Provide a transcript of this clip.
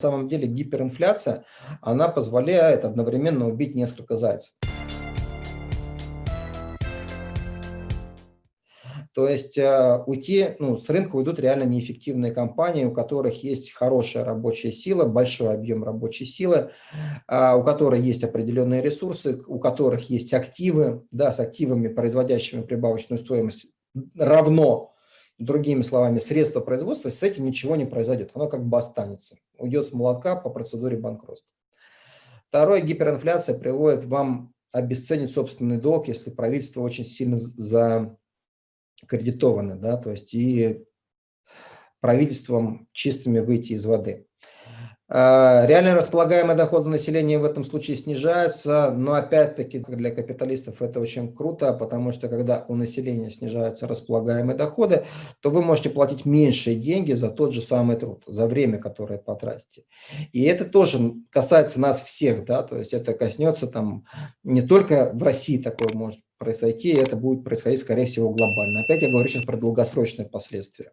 самом деле гиперинфляция, она позволяет одновременно убить несколько зайцев. То есть э, уйти, ну, с рынка уйдут реально неэффективные компании, у которых есть хорошая рабочая сила, большой объем рабочей силы, э, у которых есть определенные ресурсы, у которых есть активы, да, с активами, производящими прибавочную стоимость, равно Другими словами, средства производства, с этим ничего не произойдет. Оно как бы останется. Уйдет с молотка по процедуре банкротства. Второе, гиперинфляция приводит вам обесценить собственный долг, если правительство очень сильно закредитовано, да, то есть и правительством чистыми выйти из воды. А, реально располагаемые доходы населения в этом случае снижаются, но опять-таки для капиталистов это очень круто, потому что когда у населения снижаются располагаемые доходы, то вы можете платить меньшие деньги за тот же самый труд, за время, которое потратите. И это тоже касается нас всех, да, то есть это коснется там не только в России такое может произойти, это будет происходить, скорее всего, глобально. Опять я говорю сейчас про долгосрочные последствия.